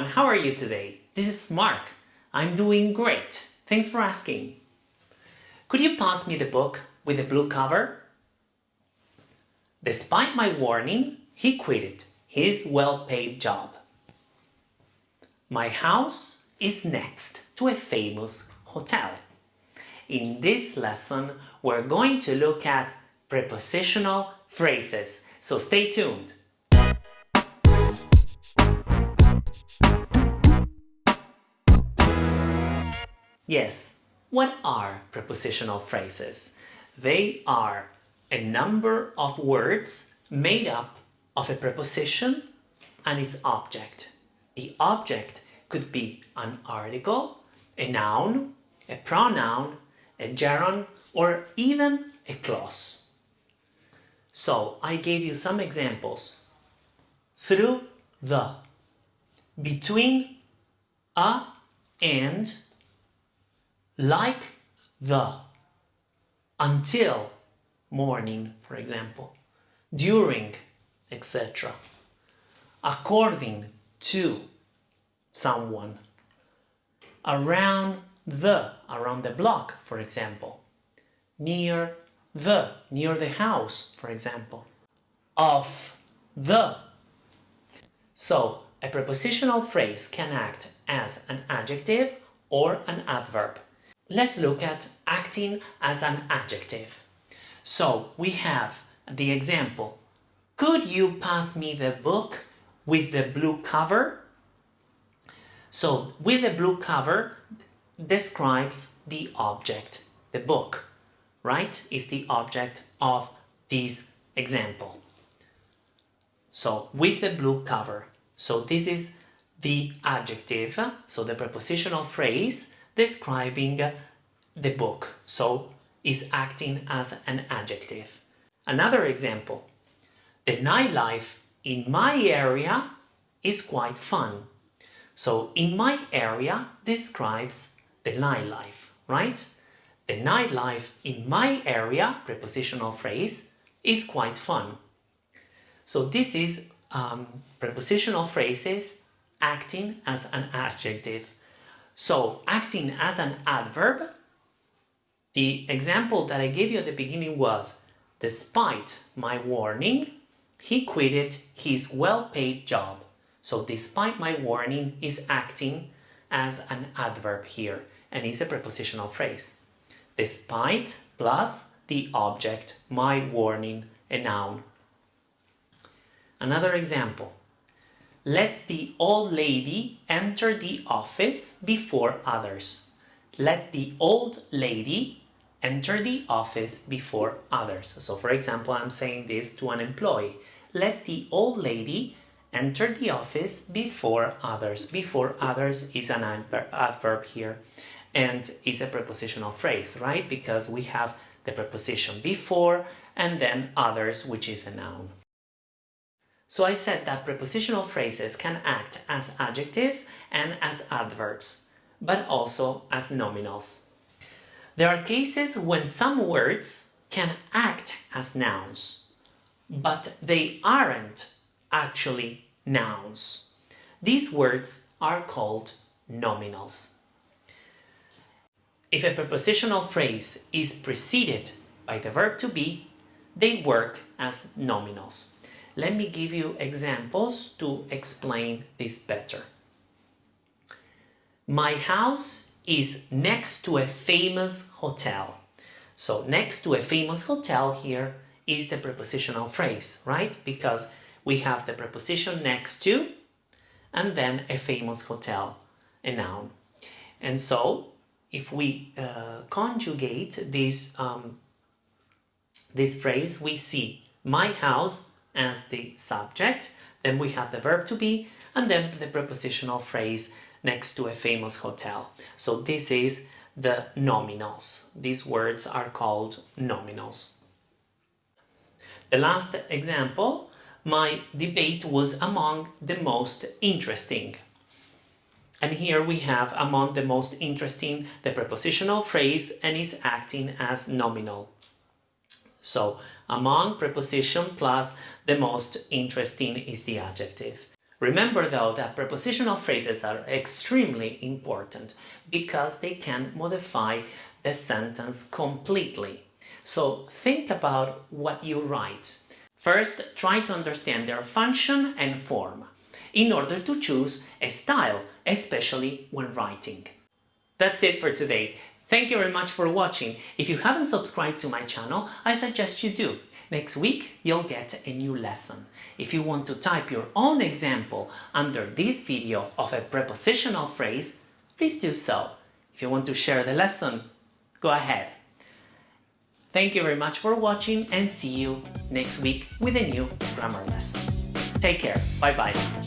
everyone, how are you today? This is Mark. I'm doing great. Thanks for asking. Could you pass me the book with the blue cover? Despite my warning, he quit his well-paid job. My house is next to a famous hotel. In this lesson, we're going to look at prepositional phrases, so stay tuned. Yes, what are prepositional phrases? They are a number of words made up of a preposition and its object. The object could be an article, a noun, a pronoun, a gerund, or even a clause. So I gave you some examples. Through the, between a and like the, until morning, for example, during, etc. According to someone, around the, around the block, for example, near the, near the house, for example, of the. So, a prepositional phrase can act as an adjective or an adverb. Let's look at acting as an adjective. So we have the example. Could you pass me the book with the blue cover? So with the blue cover describes the object, the book, right? Is the object of this example. So with the blue cover. So this is the adjective, so the prepositional phrase describing the book, so is acting as an adjective. Another example, the nightlife in my area is quite fun. So in my area describes the nightlife, right? The nightlife in my area, prepositional phrase, is quite fun. So this is um, prepositional phrases acting as an adjective. So acting as an adverb, the example that I gave you at the beginning was, despite my warning, he quitted his well-paid job. So despite my warning is acting as an adverb here and is a prepositional phrase. Despite plus the object, my warning, a noun. Another example. Let the old lady enter the office before others. Let the old lady enter the office before others. So for example, I'm saying this to an employee. Let the old lady enter the office before others. Before others is an adverb here and is a prepositional phrase, right? Because we have the preposition before and then others, which is a noun. So I said that prepositional phrases can act as adjectives and as adverbs, but also as nominals. There are cases when some words can act as nouns, but they aren't actually nouns. These words are called nominals. If a prepositional phrase is preceded by the verb to be, they work as nominals. Let me give you examples to explain this better. My house is next to a famous hotel. So next to a famous hotel here is the prepositional phrase, right? Because we have the preposition next to and then a famous hotel, a noun. And so if we uh, conjugate this, um, this phrase, we see my house as the subject, then we have the verb to be, and then the prepositional phrase next to a famous hotel. So this is the nominals. These words are called nominals. The last example, my debate was among the most interesting. And here we have among the most interesting the prepositional phrase and is acting as nominal. So among preposition plus the most interesting is the adjective. Remember though that prepositional phrases are extremely important because they can modify the sentence completely. So think about what you write. First, try to understand their function and form in order to choose a style, especially when writing. That's it for today. Thank you very much for watching. If you haven't subscribed to my channel, I suggest you do. Next week, you'll get a new lesson. If you want to type your own example under this video of a prepositional phrase, please do so. If you want to share the lesson, go ahead. Thank you very much for watching and see you next week with a new grammar lesson. Take care. Bye bye.